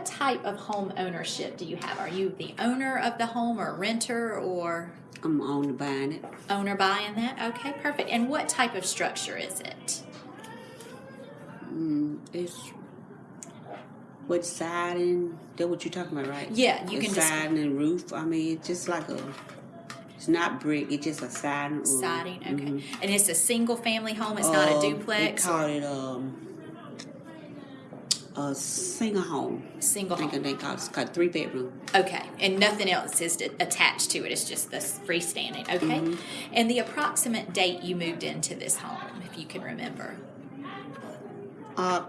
what type of home ownership do you have? Are you the owner of the home or renter or I'm to buying it. owner buying that? Okay, perfect. And what type of structure is it? Mm, it's what siding? That what you're talking about, right? Yeah, you can just siding and roof. I mean, it's just like a. It's not brick. It's just a siding. siding. Okay, Mhm. and it's a single family home. It's not a Um, duplex. They call it um a single home. Single I think home. they call it, called three bedroom. Okay, and nothing else is attached to it. It's just this freestanding. Okay, Mm-hmm. and the approximate date you moved into this home, if you can remember. Uh,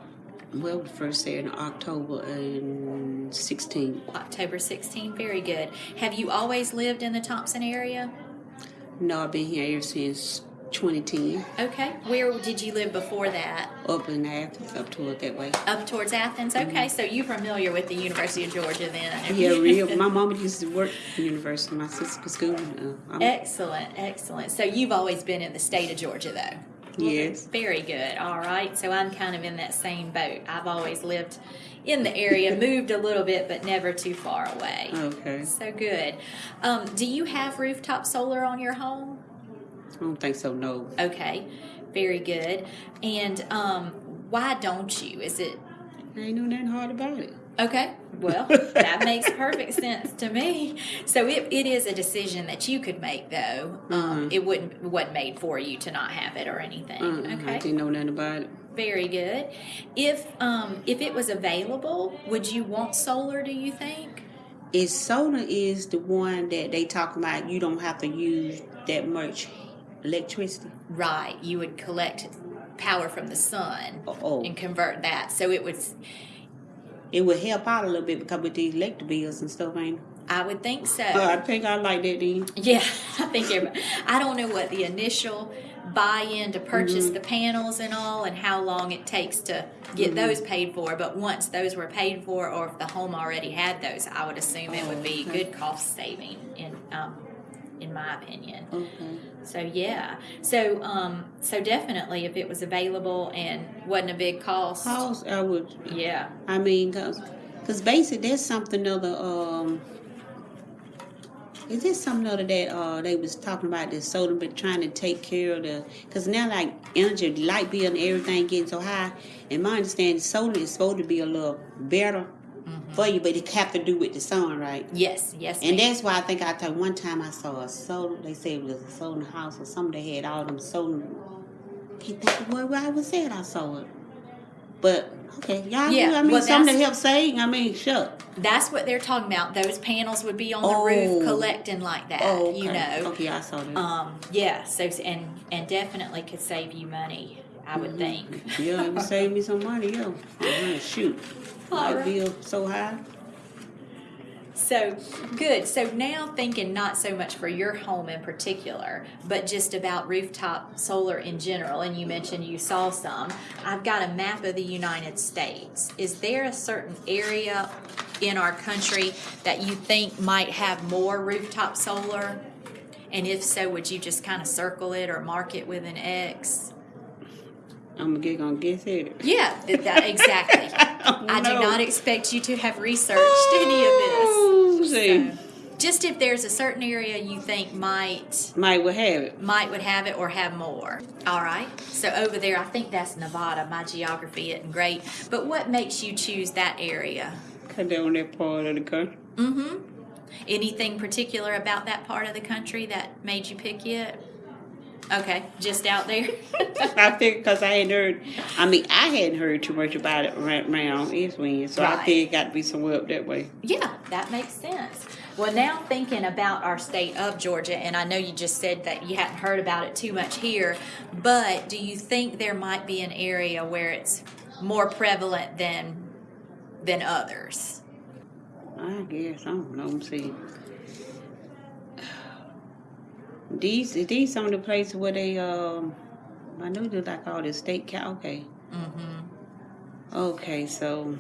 well, first day in October and 16. October 16. Very good. Have you always lived in the Thompson area? No, I've been here ever since 2010. Okay. Where did you live before that? Up in Athens, up toward that way. Up towards Athens. Okay, so you're familiar with the University of Georgia then. Mm-hmm. Yeah, real. My mom used to work at the university. My sister was school. Uh, Excellent, excellent. So you've always been in the state of Georgia though? yes. Very good. All right. So I'm kind of in that same boat. I've always lived in the area, moved a little bit, but never too far away. Okay. So good. Um, do you have rooftop solar on your home? I don't think so. No. Okay. Very good. And um, why don't you? Is it I ain't know nothing hard about it. Okay, well, that makes perfect sense to me. So it, it is a decision that you could make, though. Um, Mhm. it wouldn't wasn't made for you to not have it or anything. I Okay, didn't know nothing about it. very good. If um, if it was available, would you want solar? Do you think? Is solar is the one that they talk about. You don't have to use that much electricity. Right, you would collect power from the sun Oh, and convert that. So it would. it would help out a little bit because with these electric bills and stuff, ain't. it? I would think so. Uh, I think I like that then. Yeah, I think everybody, I don't know what the initial buy-in to purchase Mm-hmm. the panels and all, and how long it takes to get Mm-hmm. those paid for. But once those were paid for, or if the home already had those, I would assume it would be good cost saving in um, in my opinion. Okay. So yeah, so um, so definitely if it was available and wasn't a big cost, House, I would. yeah, I mean, cause, cause basically there's something other. Um, is there something other that uh they was talking about this solar, but trying to take care of the? Cause now like energy, light bill, and everything getting so high. And my understanding, solar is supposed to be a little better for you, but it have to do with the sun, right? yes, yes, And that's why I think I thought one time I saw a solar. They said it was a solar house or something. They had all them solar. Can't think of where, I was at. I saw it. But okay, y'all. Yeah, I mean, well, something to help save. I mean, sure. That's what they're talking about. Those panels would be on the Oh. roof collecting like that. Oh, okay. You know. Okay, I saw that. Um, yeah, so and and definitely could save you money, I would mm-hmm. think. yeah, it would save me some money. Yo, oh, shoot, All right. bill so high. So good. So now thinking not so much for your home in particular, but just about rooftop solar in general. And you mentioned you saw some. I've got a map of the United States. Is there a certain area in our country that you think might have more rooftop solar? And if so, would you just kind of circle it or mark it with an X? I'm gonna get gonna guess it. Yeah, th- that, exactly. I do not expect you to have researched any of Oh, this. see. So, just if there's a certain area you think might Might would have it. might would have it or have more. All right. So over there, I think that's Nevada. My geography isn't great, but what makes you choose that area? Cut down that part of the country. Mm-hmm. Anything particular about that part of the country that made you pick it? Okay, just out there. I think because I hadn't heard, I mean, I hadn't heard too much about it ra- around East Wind, so Right. I think it got to be somewhere up that way. Yeah, that makes sense. Well, now thinking about our state of Georgia, and I know you just said that you hadn't heard about it too much here, but do you think there might be an area where it's more prevalent than than others? I guess I don't know. See. These these some of the places where they um, I know they're like all the state cow. Okay, Mm-hmm. okay, so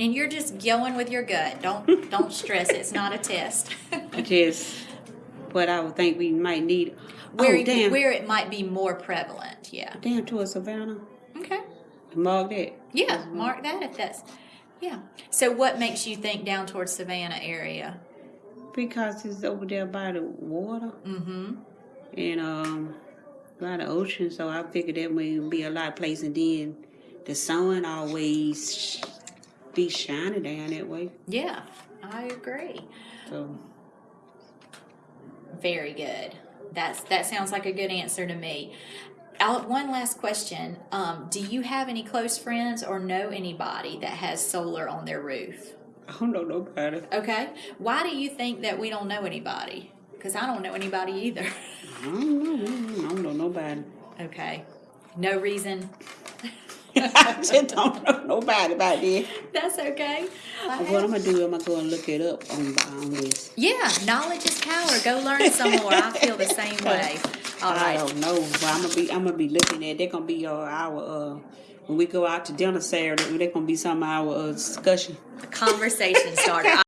And you're just going with your gut. Don't don't stress. It's not a test. just what I would think we might need. where oh damn, where it might be more prevalent. Yeah. damn towards Savannah. Okay. Mark that. Yeah. Mark that if that's Yeah. So what makes you think down towards Savannah area? Because it's over there by the water Mm-hmm. and um by the ocean, so I figured that would be a lot of places. And then the sun always be shining down that way. Yeah, I agree. So Very good. That's that sounds like a good answer to me. Al- one last question. Um, do you have any close friends or know anybody that has solar on their roof? I don't know nobody. Okay. Why do you think that we don't know anybody? Because I don't know anybody either. I don't know. I don't know nobody. okay. No reason. I just don't know nobody about that. That's okay. I What I'm gonna do? I'm gonna go and look it up on on this. Yeah, knowledge is power. Go learn some more. I feel the same way. All I right. don't know, but I'm gonna be I'm gonna be looking at. They're gonna be uh, our uh when we go out to dinner Saturday. They're gonna be some of our uh, discussion. Conversation starter.